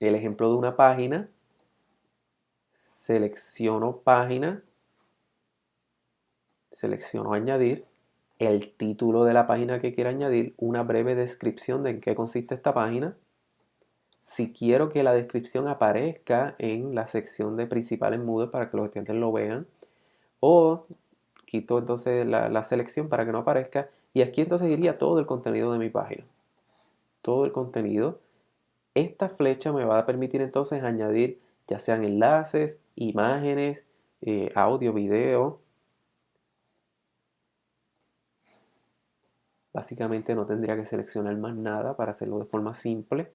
el ejemplo de una página, selecciono página, selecciono añadir, el título de la página que quiero añadir, una breve descripción de en qué consiste esta página. Si quiero que la descripción aparezca en la sección de principal en Moodle para que los estudiantes lo vean, o quito entonces la, la selección para que no aparezca, y aquí entonces iría todo el contenido de mi página. Todo el contenido. Esta flecha me va a permitir entonces añadir ya sean enlaces, imágenes, eh, audio, video. Básicamente no tendría que seleccionar más nada para hacerlo de forma simple.